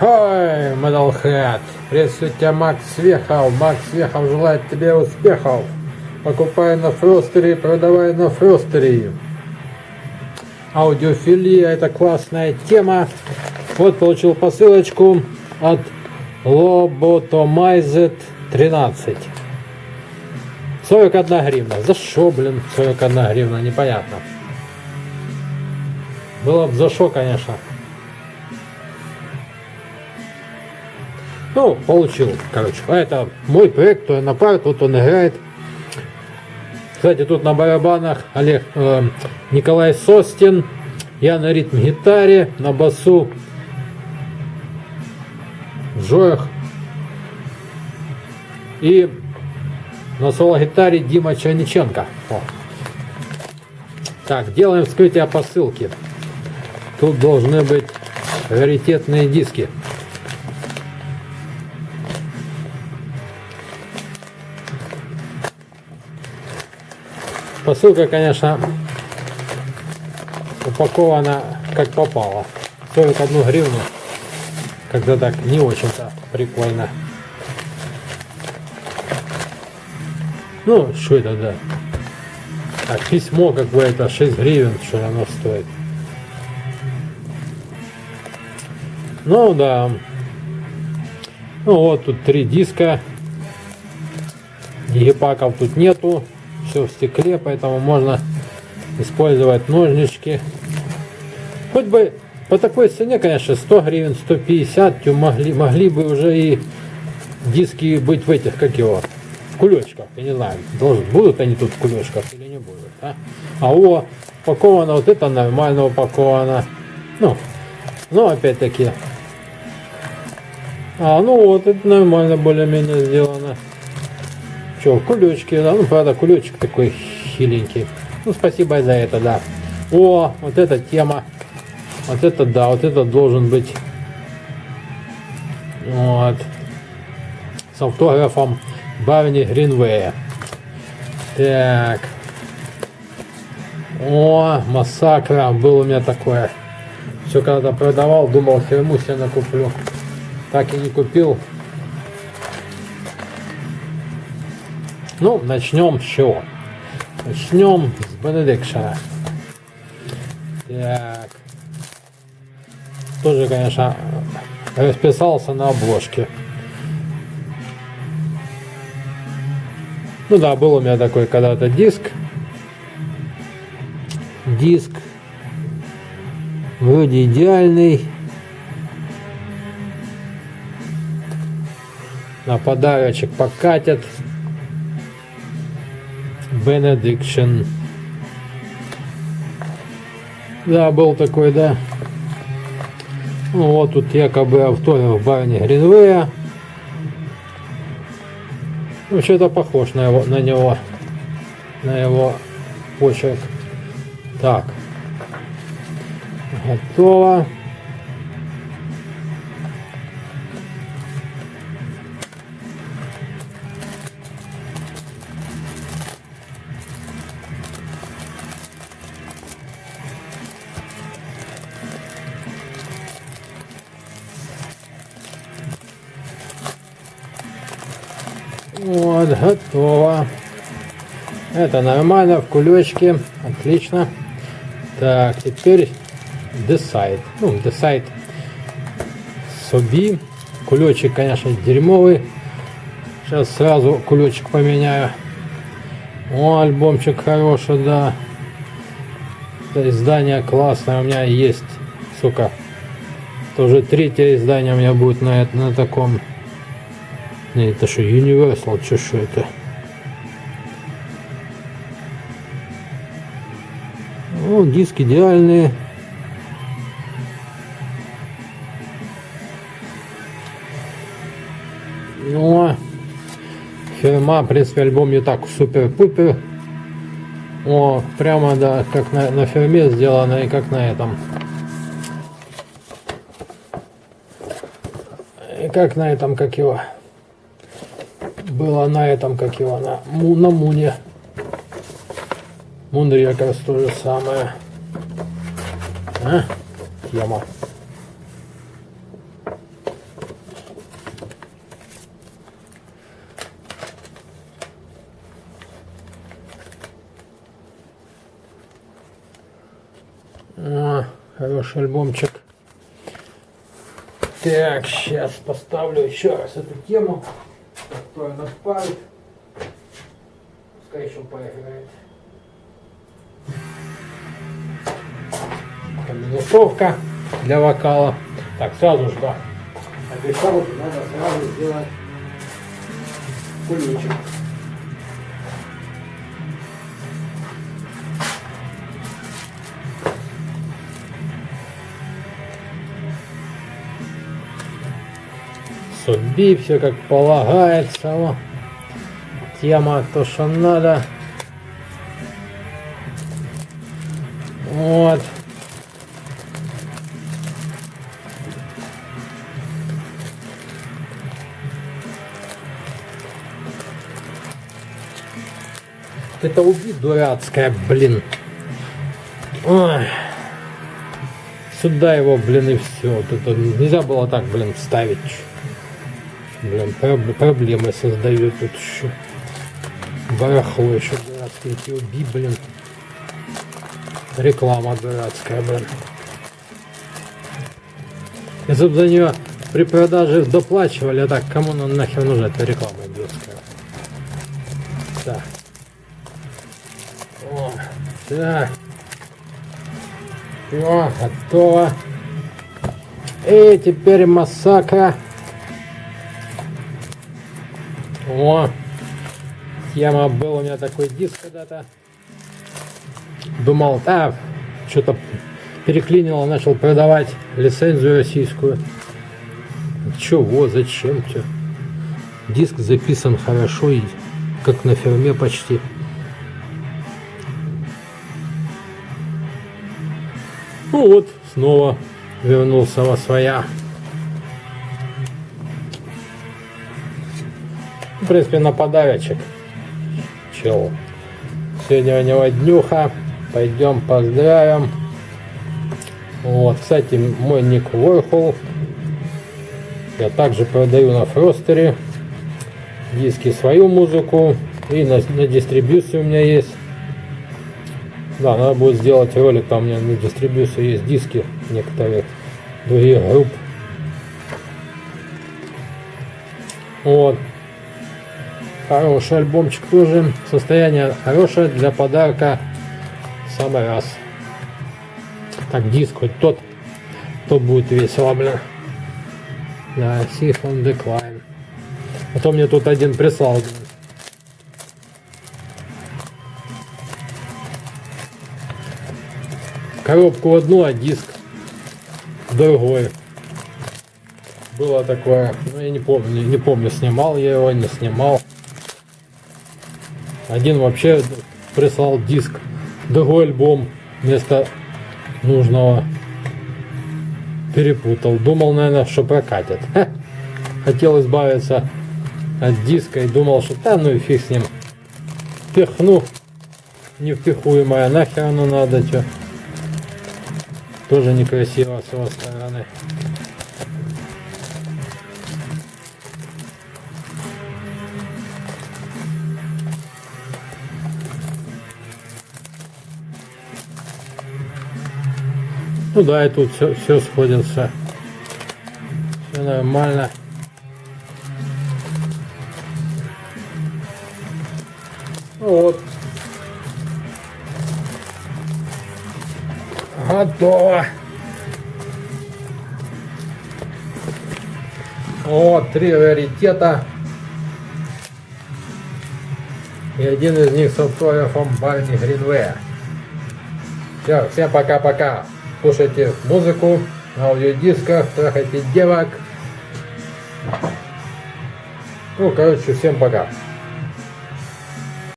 Ой, Metalhead, приветствую тебя, Макс Вехов. Макс Вехов желает тебе успехов. Покупай на Фростере, продавай на Фростере. Аудиофилия, это классная тема. Вот получил посылочку от Lobotomized 13. 41 гривна. За что, блин, 41 гривна, непонятно. Было бы за что, конечно. Ну, получил, короче. А это мой проект, кто на пар, тут он играет. Кстати, тут на барабанах Олег э, Николай Состин. Я на ритм-гитаре, на басу Жоях. И на соло-гитаре Дима Черниченко. О. Так, делаем вскрытие посылки. Тут должны быть раритетные диски. Посылка, конечно, упакована как попало. 41 гривну. Когда так не очень-то прикольно. Ну, что это, да? Так, письмо какое-то, 6 гривен, что оно стоит. Ну, да. Ну, вот тут три диска. Египаков тут нету все в стекле, поэтому можно использовать ножнички. Хоть бы по такой цене, конечно, 100 гривен, 150, могли, могли бы уже и диски быть в этих, как его, в кулечках. Я не знаю, должен, будут они тут в кулечках или не будут. А, а о, упаковано, вот это нормально упаковано. Ну, ну опять-таки. А, ну вот, это нормально более-менее сделано. Че, кулечки, да, ну, правда, кулечек такой хиленький. Ну, спасибо за это, да. О, вот эта тема. Вот это, да, вот это должен быть. Вот. С автографом Барни Гринвея. Так. О, массакра. Был у меня такое. Все когда продавал, думал, фирму себе накуплю. Так и не купил. Ну, начнем с чего? Начнем с Бенедикшена. Так. Тоже, конечно, расписался на обложке. Ну да, был у меня такой когда-то диск. Диск вроде идеальный. На подарочек покатят. Benediction. Да, был такой, да. Ну, вот тут якобы автограф Барни Гринвея. Ну, что-то похож на, его, на него, на его почерк. Так. Готово. Вот, готово. Это нормально, в кулечке. Отлично. Так, теперь Decide. Ну, Decide Соби. Кулечек, конечно, дерьмовый. Сейчас сразу кулечек поменяю. О, альбомчик хороший, да. Это издание классное. У меня есть, сука. Это уже третье издание у меня будет на, на таком это что, Universal, что, что это? Ну, диск идеальные. Ну, фирма, в принципе, альбом не так супер-пупер. О, прямо, да, как на, на фирме сделано и как на этом. И как на этом, как его была на этом, как его, на, на Муне. Мунри как раз то же самое. А? Тема. О, а, хороший альбомчик. Так, сейчас поставлю еще раз эту тему которая нас парит. Пускай еще поиграет. Минусовка для вокала. Так, сразу же, да. Обещал, надо сразу сделать куличик. Суби, все как полагается. О. Тема то, что надо. Вот. Это убить дурацкая, блин. Ой. Сюда его, блин, и все. Вот это нельзя было так, блин, ставить. Блин, проблемы создают тут еще. Барахло еще дурацкие эти уби, блин. Реклама дурацкая, блин. Если бы за нее при продаже доплачивали, а так кому ну, нахер нужна эта реклама идиотская? Так. О, так. Все, готово. И теперь массакра. О, тема был у меня такой диск когда-то. Думал, да, что-то переклинило, начал продавать лицензию российскую. Чего, зачем, что? Диск записан хорошо и как на ферме почти. Ну вот, снова вернулся во своя. В принципе, на подарочек. Чел. Сегодня у него днюха. Пойдем поздравим. Вот, кстати, мой ник Warhol. Я также продаю на Фростере диски свою музыку. И на, на дистрибьюции у меня есть. Да, надо будет сделать ролик, там у меня на дистрибьюции есть диски некоторых других групп. Вот. Хороший альбомчик тоже. Состояние хорошее для подарка. Самый раз. Так, диск хоть тот, то будет весело, бля. Да, Safe on Decline. А то мне тут один прислал. Коробку одну, а диск другой. Было такое, ну я не помню, не помню, снимал я его, не снимал. Один вообще прислал диск, другой альбом вместо нужного перепутал. Думал, наверное, что прокатит. Хотел избавиться от диска и думал, что да, ну и фиг с ним. Пихну невпихуемое, нахер оно надо, что. Тоже некрасиво с его стороны. Ну да, и тут все, все сходится. Все нормально. Вот. Готово. Вот, три раритета. И один из них с автографом Барни Гринвея. Все, всем пока-пока слушайте музыку на аудиодисках, трахайте девок. Ну, короче, всем пока.